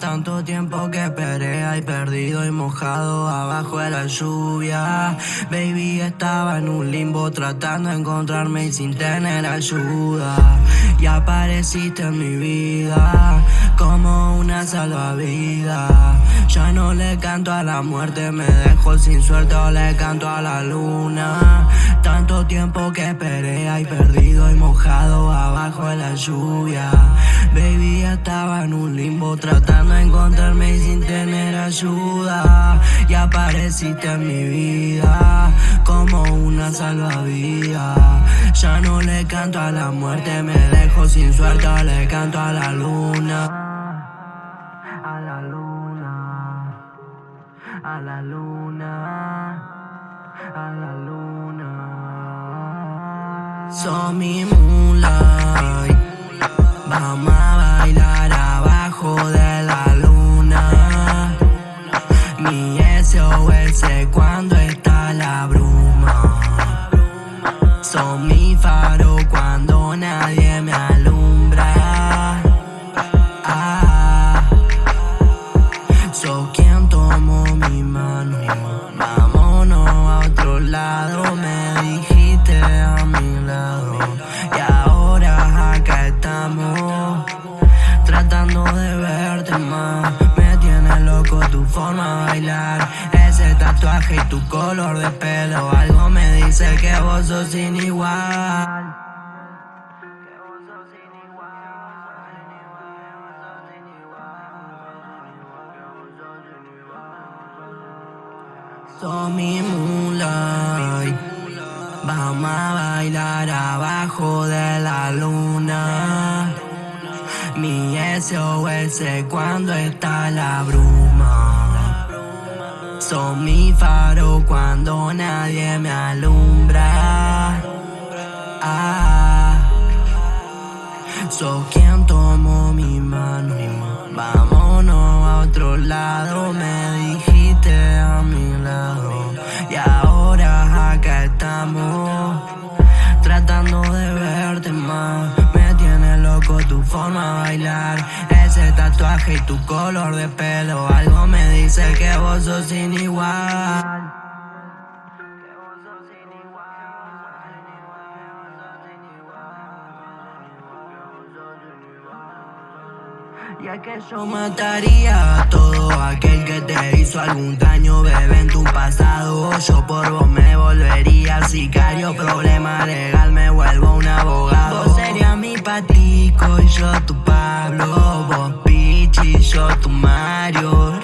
Tanto tiempo que esperé ahí perdido y mojado abajo de la lluvia. Baby estaba en un limbo tratando de encontrarme y sin tener ayuda Y apareciste en mi vida como una salvavidas. Ya no le canto a la muerte, me dejo sin suerte o le canto a la luna. Tanto tiempo que esperé ahí perdido y mojado abajo de la lluvia. Baby estaba en un limbo tratando encontrarme sin tener ayuda. Y apareciste en mi vida como una salvavidas Ya no le canto a la muerte, me dejo sin suerte, le canto a la luna. A la luna. A la luna. A la luna. Son mi moonlight. Vamos Son mi faro cuando nadie me alumbra. Ah, soy quien tomó mi mano. Vámonos a otro lado, me dijiste a mi lado. Y ahora acá estamos, tratando de verte más. Me tiene loco tu forma de bailar tatuaje y tu color de pelo Algo dice que vos sos sin igual Sos mi moonlight. Vamos a bailar abajo de la luna. Mi SOS cuando está la bruma son mi faro cuando nadie me alumbra. Ah, sos quien tomó mi mano. Vámonos a otro lado, me dijiste a mi lado. Y ahora acá estamos, tratando de verte más. Loco tu forma de bailar. Ese tatuaje y tu color de pelo Algo me dice que vos sos sin igual Ya que yo mataría a todo aquel que te hizo algún daño, bebé, en tu pasado. Yo por vos me volvería sicario, problema legal, me vuelvo patico y yo tu Pablo. Vos Pichi y yo tu Mario,